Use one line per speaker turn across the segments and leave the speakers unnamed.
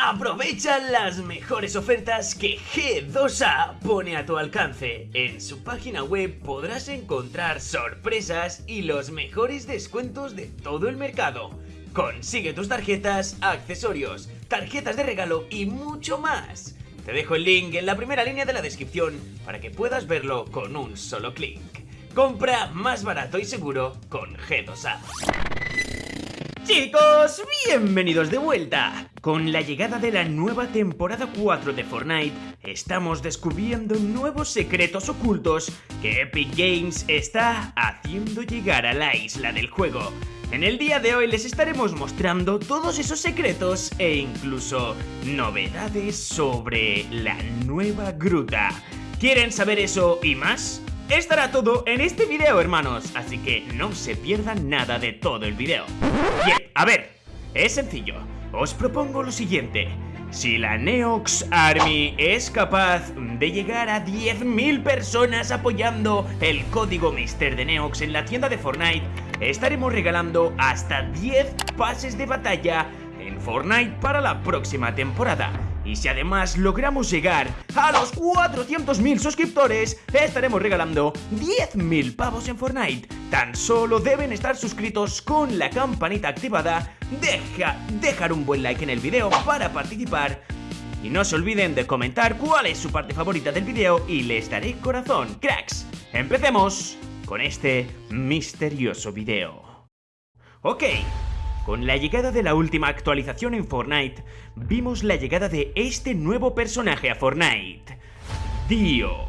Aprovecha las mejores ofertas que G2A pone a tu alcance. En su página web podrás encontrar sorpresas y los mejores descuentos de todo el mercado. Consigue tus tarjetas, accesorios, tarjetas de regalo y mucho más. Te dejo el link en la primera línea de la descripción para que puedas verlo con un solo clic. Compra más barato y seguro con G2A. Chicos, bienvenidos de vuelta. Con la llegada de la nueva temporada 4 de Fortnite, estamos descubriendo nuevos secretos ocultos que Epic Games está haciendo llegar a la isla del juego. En el día de hoy les estaremos mostrando todos esos secretos e incluso novedades sobre la nueva gruta. ¿Quieren saber eso y más? Estará todo en este video, hermanos, así que no se pierdan nada de todo el video. Bien, a ver, es sencillo. Os propongo lo siguiente. Si la Neox Army es capaz de llegar a 10.000 personas apoyando el código Mister de Neox en la tienda de Fortnite, estaremos regalando hasta 10 pases de batalla en Fortnite para la próxima temporada. Y si además logramos llegar a los 400.000 suscriptores, estaremos regalando 10.000 pavos en Fortnite. Tan solo deben estar suscritos con la campanita activada, deja, dejar un buen like en el video para participar y no se olviden de comentar cuál es su parte favorita del video y les daré corazón, cracks. Empecemos con este misterioso video. Ok, con la llegada de la última actualización en Fortnite, vimos la llegada de este nuevo personaje a Fortnite, Dio.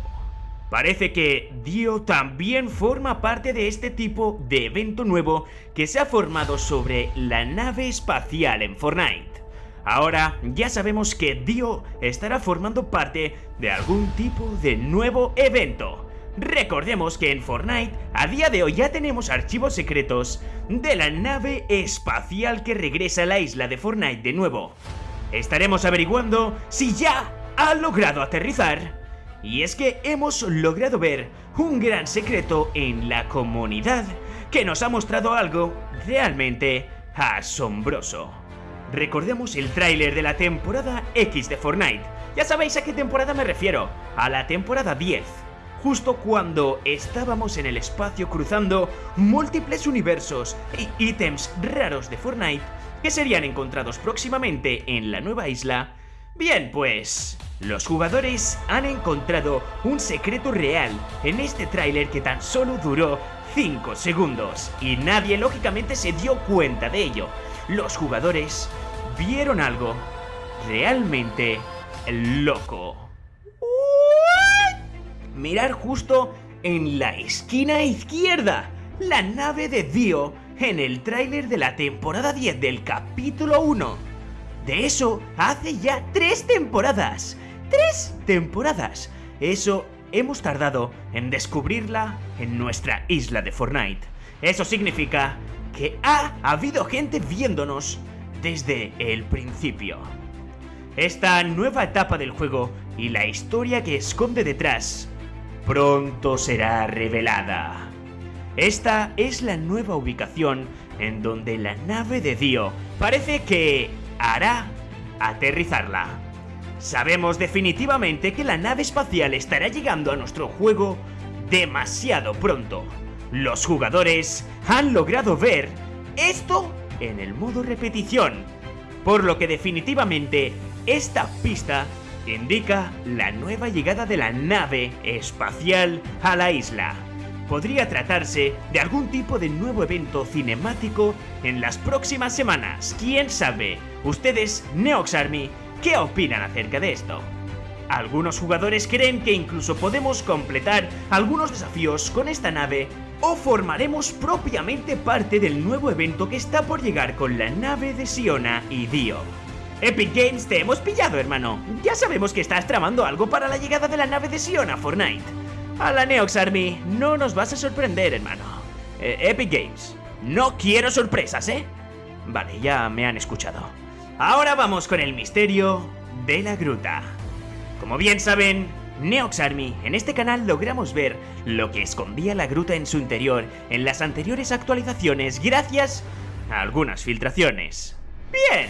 Parece que Dio también forma parte de este tipo de evento nuevo que se ha formado sobre la nave espacial en Fortnite. Ahora ya sabemos que Dio estará formando parte de algún tipo de nuevo evento. Recordemos que en Fortnite a día de hoy ya tenemos archivos secretos de la nave espacial que regresa a la isla de Fortnite de nuevo. Estaremos averiguando si ya ha logrado aterrizar. Y es que hemos logrado ver un gran secreto en la comunidad que nos ha mostrado algo realmente asombroso. Recordemos el tráiler de la temporada X de Fortnite. Ya sabéis a qué temporada me refiero, a la temporada 10 justo cuando estábamos en el espacio cruzando múltiples universos y ítems raros de Fortnite que serían encontrados próximamente en la nueva isla, bien pues... Los jugadores han encontrado un secreto real en este tráiler que tan solo duró 5 segundos y nadie lógicamente se dio cuenta de ello. Los jugadores vieron algo realmente loco mirar justo en la esquina izquierda, la nave de Dio en el tráiler de la temporada 10 del capítulo 1. De eso hace ya tres temporadas. ¡Tres temporadas! Eso hemos tardado en descubrirla en nuestra isla de Fortnite. Eso significa que ha habido gente viéndonos desde el principio. Esta nueva etapa del juego y la historia que esconde detrás pronto será revelada. Esta es la nueva ubicación en donde la nave de Dio parece que hará aterrizarla. Sabemos definitivamente que la nave espacial estará llegando a nuestro juego demasiado pronto. Los jugadores han logrado ver esto en el modo repetición, por lo que definitivamente esta pista indica la nueva llegada de la nave espacial a la isla. Podría tratarse de algún tipo de nuevo evento cinemático en las próximas semanas. ¿Quién sabe? Ustedes, Neox Army, ¿qué opinan acerca de esto? Algunos jugadores creen que incluso podemos completar algunos desafíos con esta nave o formaremos propiamente parte del nuevo evento que está por llegar con la nave de Siona y Dio. Epic Games, te hemos pillado, hermano. Ya sabemos que estás tramando algo para la llegada de la nave de Sion a Fortnite. A la Neox Army, no nos vas a sorprender, hermano. Eh, Epic Games, no quiero sorpresas, ¿eh? Vale, ya me han escuchado. Ahora vamos con el misterio de la gruta. Como bien saben, Neox Army, en este canal logramos ver lo que escondía la gruta en su interior en las anteriores actualizaciones gracias a algunas filtraciones. Bien,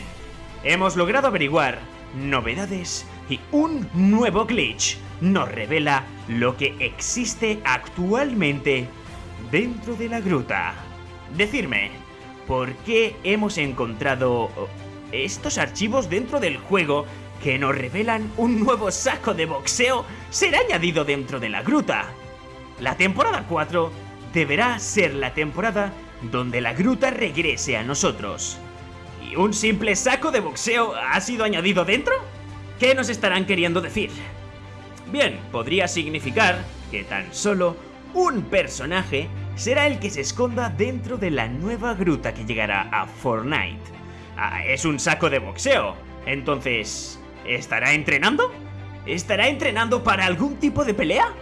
hemos logrado averiguar novedades y un nuevo glitch nos revela lo que existe actualmente dentro de la gruta. Decirme, ¿por qué hemos encontrado estos archivos dentro del juego que nos revelan un nuevo saco de boxeo será añadido dentro de la gruta? La temporada 4 deberá ser la temporada donde la gruta regrese a nosotros. ¿Y un simple saco de boxeo ha sido añadido dentro? ¿Qué nos estarán queriendo decir? Bien, podría significar que tan solo un personaje será el que se esconda dentro de la nueva gruta que llegará a Fortnite. Ah, es un saco de boxeo. Entonces, ¿estará entrenando? ¿Estará entrenando para algún tipo de pelea?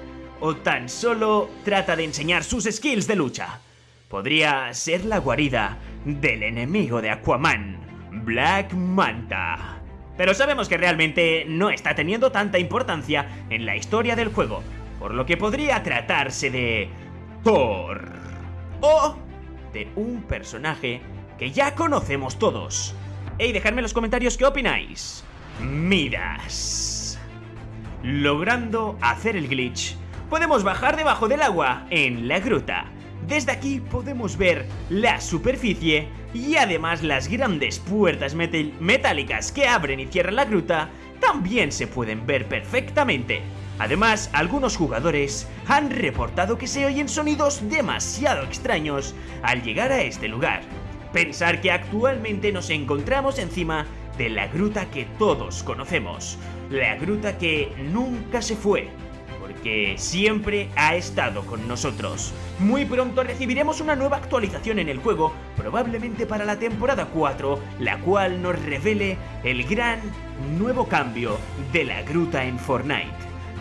¿O tan solo trata de enseñar sus skills de lucha? Podría ser la guarida del enemigo de Aquaman, Black Manta. Pero sabemos que realmente no está teniendo tanta importancia en la historia del juego, por lo que podría tratarse de Thor. O de un personaje que ya conocemos todos. Y dejadme en los comentarios qué opináis. Midas. Logrando hacer el glitch, podemos bajar debajo del agua en la gruta desde aquí podemos ver la superficie y además las grandes puertas metálicas que abren y cierran la gruta también se pueden ver perfectamente. Además, algunos jugadores han reportado que se oyen sonidos demasiado extraños al llegar a este lugar. Pensar que actualmente nos encontramos encima de la gruta que todos conocemos, la gruta que nunca se fue, porque siempre ha estado con nosotros. Muy pronto recibiremos una nueva actualización en el juego, probablemente para la temporada 4, la cual nos revele el gran nuevo cambio de la gruta en Fortnite.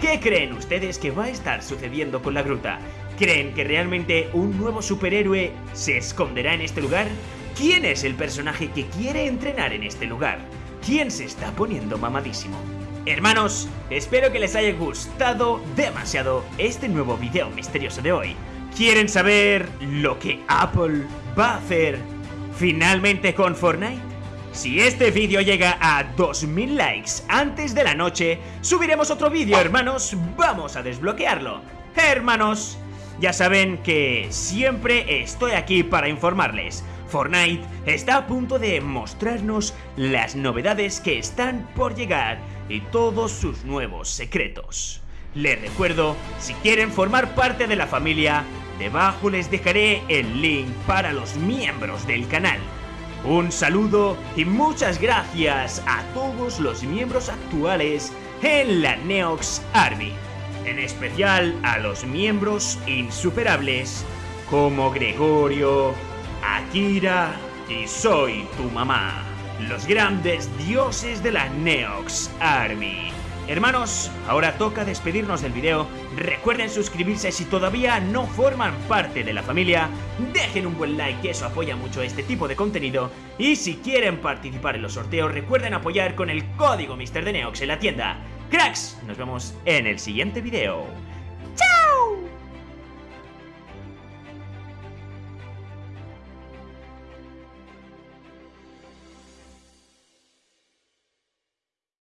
¿Qué creen ustedes que va a estar sucediendo con la gruta? ¿Creen que realmente un nuevo superhéroe se esconderá en este lugar? ¿Quién es el personaje que quiere entrenar en este lugar? ¿Quién se está poniendo mamadísimo? Hermanos, espero que les haya gustado demasiado este nuevo video misterioso de hoy. ¿Quieren saber lo que Apple va a hacer finalmente con Fortnite? Si este vídeo llega a 2000 likes antes de la noche, subiremos otro vídeo, hermanos. Vamos a desbloquearlo. Hermanos, ya saben que siempre estoy aquí para informarles. Fortnite está a punto de mostrarnos las novedades que están por llegar y todos sus nuevos secretos. Les recuerdo, si quieren formar parte de la familia, debajo les dejaré el link para los miembros del canal. Un saludo y muchas gracias a todos los miembros actuales en la Neox Army. En especial a los miembros insuperables como Gregorio, Akira y Soy tu mamá los grandes dioses de la Neox Army. Hermanos, ahora toca despedirnos del video. Recuerden suscribirse si todavía no forman parte de la familia. Dejen un buen like, que eso apoya mucho este tipo de contenido. Y si quieren participar en los sorteos, recuerden apoyar con el código Mr. de Neox en la tienda. Cracks, nos vemos en el siguiente video.